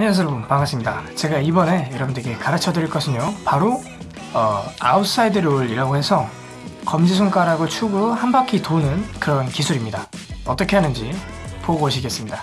안녕하세요 여러분 반갑습니다. 제가 이번에 여러분들에게 가르쳐 드릴 것은요 바로 어, outside roll이라고 해서 검지손가락을 축으로 한 바퀴 도는 그런 기술입니다. 어떻게 하는지 보고 오시겠습니다.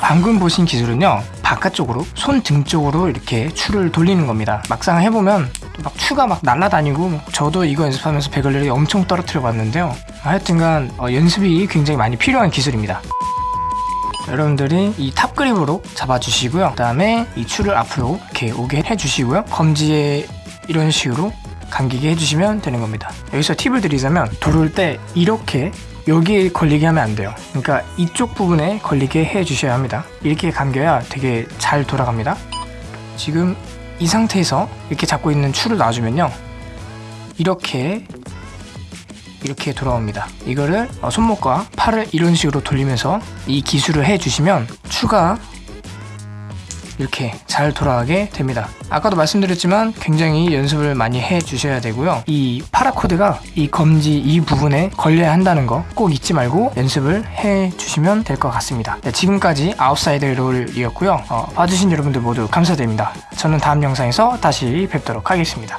방금 보신 기술은요 바깥쪽으로 손 등 쪽으로 이렇게 추를 돌리는 겁니다. 막상 해보면 또 막 추가 막 날아다니고 저도 이거 연습하면서 begleri를 엄청 떨어뜨려 봤는데요. 하여튼간 어, 연습이 굉장히 많이 필요한 기술입니다. 여러분들이 이 top grip으로 잡아주시고요. 그 다음에 이 추를 앞으로 이렇게 오게 해주시고요. 검지에 이런 식으로 감기게 해주시면 되는 겁니다. 여기서 팁을 드리자면 돌을 때 이렇게 여기에 걸리게 하면 안 돼요. 그러니까 이쪽 부분에 걸리게 해 주셔야 합니다. 이렇게 감겨야 되게 잘 돌아갑니다. 지금 이 상태에서 이렇게 잡고 있는 추를 놔주면요. 이렇게 이렇게 돌아옵니다. 이거를 어, 손목과 팔을 이런 식으로 돌리면서 이 기술을 해 주시면 추가 이렇게 잘 돌아가게 됩니다. 아까도 말씀드렸지만 굉장히 연습을 많이 해 주셔야 되고요. 이 paracord가 이 검지 이 부분에 걸려야 한다는 거 꼭 잊지 말고 연습을 해 주시면 될 것 같습니다. 네, 지금까지 outside roll이었고요. 어, 봐주신 여러분들 모두 감사드립니다. 저는 다음 영상에서 다시 뵙도록 하겠습니다